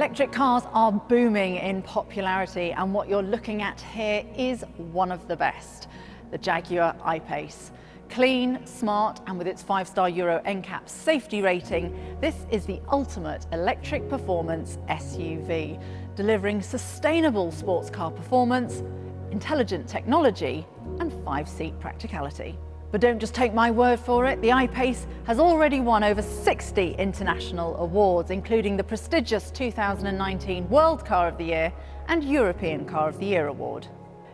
Electric cars are booming in popularity and what you're looking at here is one of the best, the Jaguar I-Pace. Clean, smart and with its 5-star Euro NCAP safety rating, this is the ultimate electric performance SUV, delivering sustainable sports car performance, intelligent technology and five-seat practicality. But don't just take my word for it, the I-Pace has already won over 60 international awards, including the prestigious 2019 World Car of the Year and European Car of the Year award.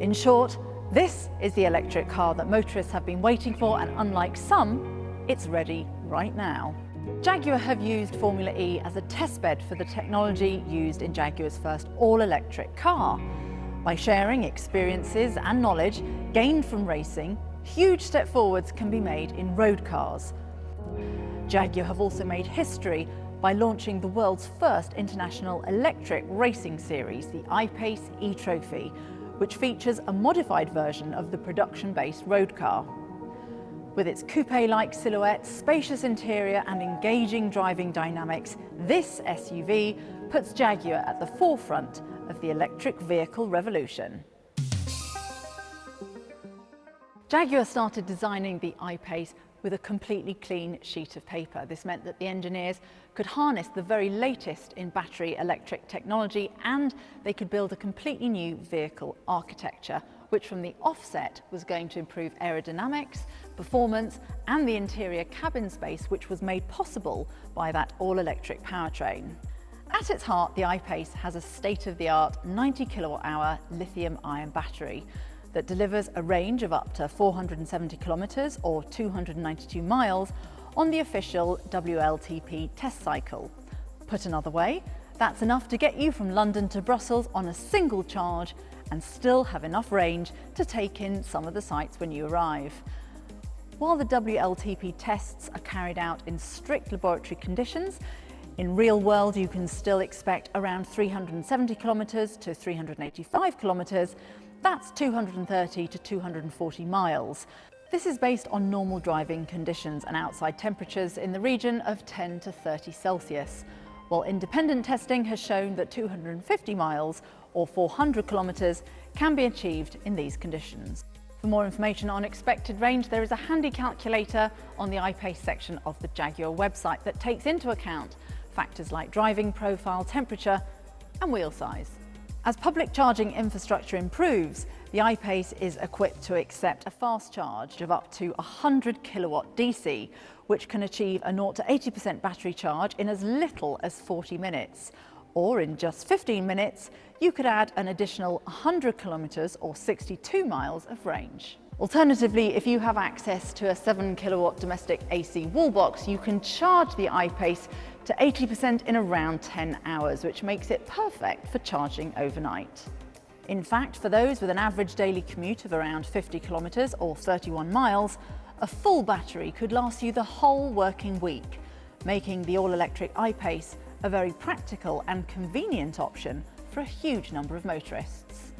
In short, this is the electric car that motorists have been waiting for and unlike some, it's ready right now. Jaguar have used Formula E as a testbed for the technology used in Jaguar's first all-electric car. By sharing experiences and knowledge gained from racing, huge step forwards can be made in road cars. Jaguar have also made history by launching the world's first international electric racing series, the I-Pace E-Trophy, which features a modified version of the production-based road car. With its coupe-like silhouette, spacious interior and engaging driving dynamics, this SUV puts Jaguar at the forefront of the electric vehicle revolution. Jaguar started designing the I-Pace with a completely clean sheet of paper. This meant that the engineers could harness the very latest in battery electric technology and they could build a completely new vehicle architecture which from the offset was going to improve aerodynamics, performance and the interior cabin space which was made possible by that all-electric powertrain. At its heart, the I-Pace has a state-of-the-art 90 kilowatt hour lithium ion battery that delivers a range of up to 470 kilometres or 292 miles on the official WLTP test cycle. Put another way, that's enough to get you from London to Brussels on a single charge and still have enough range to take in some of the sights when you arrive. While the WLTP tests are carried out in strict laboratory conditions, in real world you can still expect around 370 kilometres to 385 kilometres that's 230 to 240 miles. This is based on normal driving conditions and outside temperatures in the region of 10 to 30 Celsius, while independent testing has shown that 250 miles or 400 kilometres can be achieved in these conditions. For more information on expected range, there is a handy calculator on the I-Pace section of the Jaguar website that takes into account factors like driving profile, temperature and wheel size. As public charging infrastructure improves, the I-Pace is equipped to accept a fast charge of up to 100 kilowatt DC, which can achieve a 0 to 80% battery charge in as little as 40 minutes. Or in just 15 minutes, you could add an additional 100 kilometres or 62 miles of range. Alternatively, if you have access to a 7 kilowatt domestic AC wall box, you can charge the I-Pace to 80% in around 10 hours, which makes it perfect for charging overnight. In fact, for those with an average daily commute of around 50 kilometres or 31 miles, a full battery could last you the whole working week, making the all-electric I-Pace a very practical and convenient option for a huge number of motorists.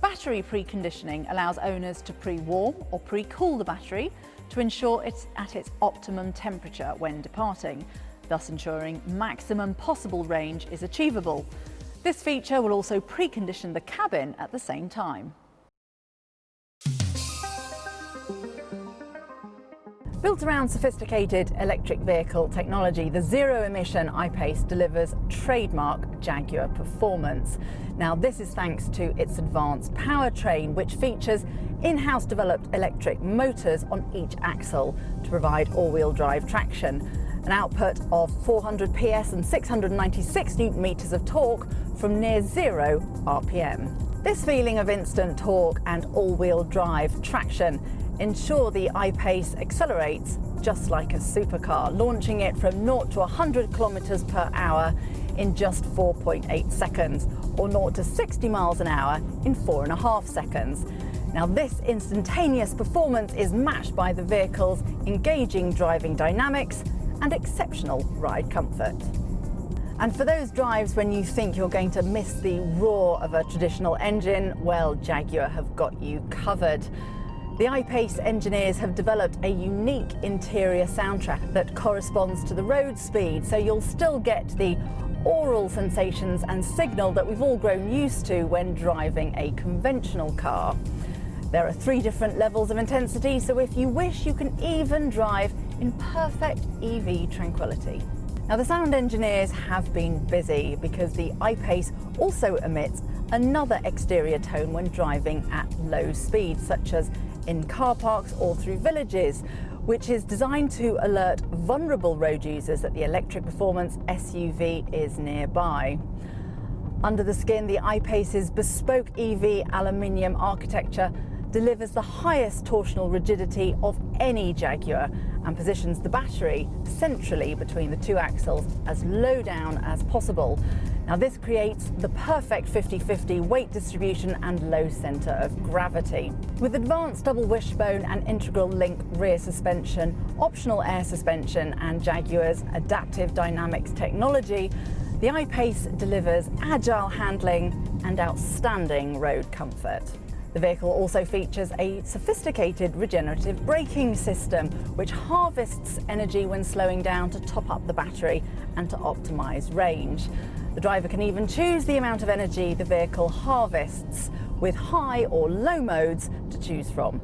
Battery preconditioning allows owners to pre-warm or pre-cool the battery to ensure it's at its optimum temperature when departing, thus ensuring maximum possible range is achievable. This feature will also precondition the cabin at the same time. Built around sophisticated electric vehicle technology, the zero-emission I-Pace delivers trademark Jaguar performance. Now this is thanks to its advanced powertrain, which features in-house developed electric motors on each axle to provide all-wheel drive traction. An output of 400 PS and 696 newton meters of torque from near zero RPM. This feeling of instant torque and all-wheel drive traction ensure the I-Pace accelerates just like a supercar, launching it from 0 to 100 kilometers per hour in just 4.8 seconds, or 0 to 60 miles an hour in four and a half seconds. Now this instantaneous performance is matched by the vehicle's engaging driving dynamics and exceptional ride comfort. And for those drives when you think you're going to miss the roar of a traditional engine, well, Jaguar have got you covered. The I-Pace engineers have developed a unique interior soundtrack that corresponds to the road speed, so you'll still get the aural sensations and signal that we've all grown used to when driving a conventional car. There are three different levels of intensity, so if you wish, you can even drive in perfect EV tranquility. Now the sound engineers have been busy because the I-Pace also emits another exterior tone when driving at low speeds, such as in car parks or through villages, which is designed to alert vulnerable road users that the electric performance SUV is nearby. Under the skin, the I-Pace's bespoke EV aluminium architecture delivers the highest torsional rigidity of any Jaguar and positions the battery centrally between the two axles as low down as possible. Now this creates the perfect 50-50 weight distribution and low centre of gravity. With advanced double wishbone and integral link rear suspension, optional air suspension and Jaguar's adaptive dynamics technology, the I-Pace delivers agile handling and outstanding road comfort. The vehicle also features a sophisticated regenerative braking system which harvests energy when slowing down to top up the battery and to optimise range. The driver can even choose the amount of energy the vehicle harvests with high or low modes to choose from.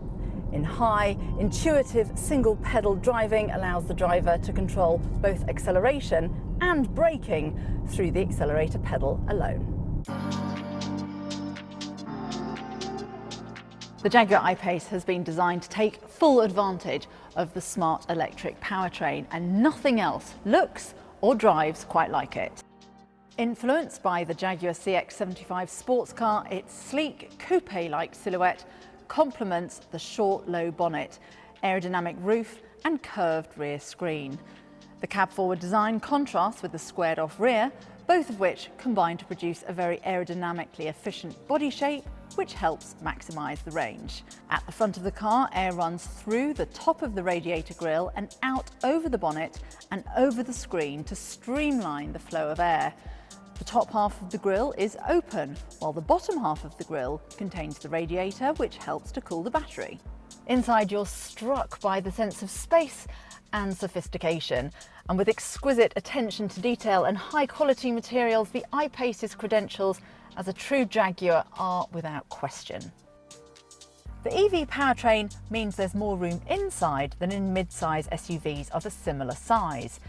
In high, intuitive single pedal driving allows the driver to control both acceleration and braking through the accelerator pedal alone. The Jaguar I-Pace has been designed to take full advantage of the smart electric powertrain and nothing else looks or drives quite like it. Influenced by the Jaguar CX-75 sports car, its sleek coupe-like silhouette complements the short low bonnet, aerodynamic roof and curved rear screen. The cab forward design contrasts with the squared off rear, both of which combine to produce a very aerodynamically efficient body shape which helps maximise the range. At the front of the car, air runs through the top of the radiator grille and out over the bonnet and over the screen to streamline the flow of air. The top half of the grille is open, while the bottom half of the grille contains the radiator, which helps to cool the battery. Inside, you're struck by the sense of space and sophistication. And with exquisite attention to detail and high quality materials, the I-Pace's credentials as a true Jaguar are without question. The EV powertrain means there's more room inside than in mid-size SUVs of a similar size.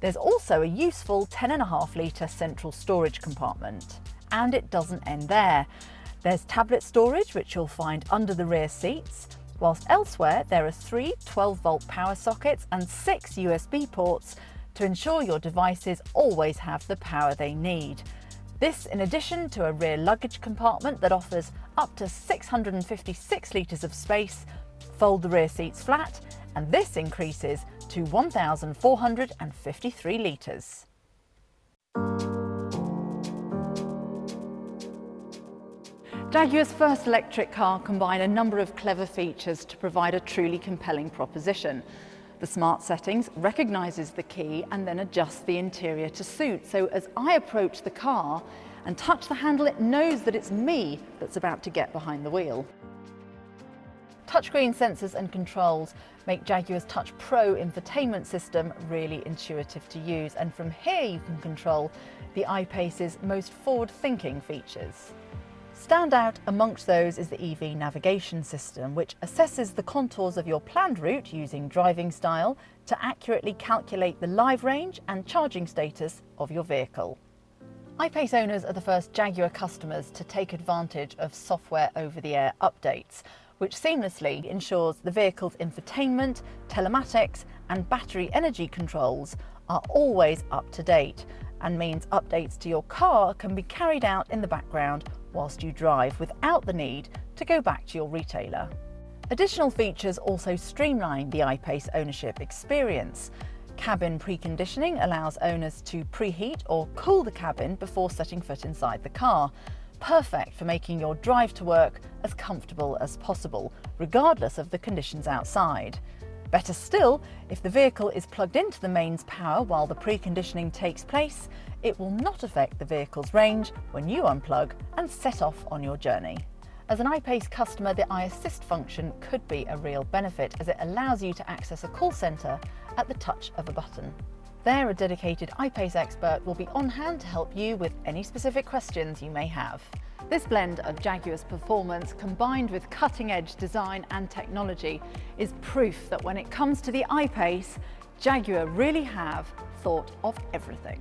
There's also a useful 10.5 litre central storage compartment. And it doesn't end there. There's tablet storage, which you'll find under the rear seats, whilst elsewhere there are three 12 volt power sockets and six USB ports to ensure your devices always have the power they need. This in addition to a rear luggage compartment that offers up to 656 litres of space, fold the rear seats flat, and this increases to 1,453 litres. Jaguar's first electric car combined a number of clever features to provide a truly compelling proposition. The smart settings recognises the key and then adjusts the interior to suit. So as I approach the car and touch the handle, it knows that it's me that's about to get behind the wheel. Touchscreen sensors and controls make Jaguar's Touch Pro infotainment system really intuitive to use and from here you can control the I-Pace's most forward-thinking features. Standout amongst those is the EV navigation system, which assesses the contours of your planned route using driving style to accurately calculate the live range and charging status of your vehicle. I-Pace owners are the first Jaguar customers to take advantage of software over-the-air updates, which seamlessly ensures the vehicle's infotainment, telematics and battery energy controls are always up to date and means updates to your car can be carried out in the background whilst you drive without the need to go back to your retailer. Additional features also streamline the I-Pace ownership experience. Cabin preconditioning allows owners to preheat or cool the cabin before setting foot inside the car, perfect for making your drive to work as comfortable as possible, regardless of the conditions outside. Better still, if the vehicle is plugged into the mains power while the preconditioning takes place, it will not affect the vehicle's range when you unplug and set off on your journey. As an I-Pace customer, the iAssist function could be a real benefit as it allows you to access a call centre at the touch of a button. There, a dedicated I-Pace expert will be on hand to help you with any specific questions you may have. This blend of Jaguar's performance combined with cutting-edge design and technology is proof that when it comes to the I-Pace, Jaguar really have thought of everything.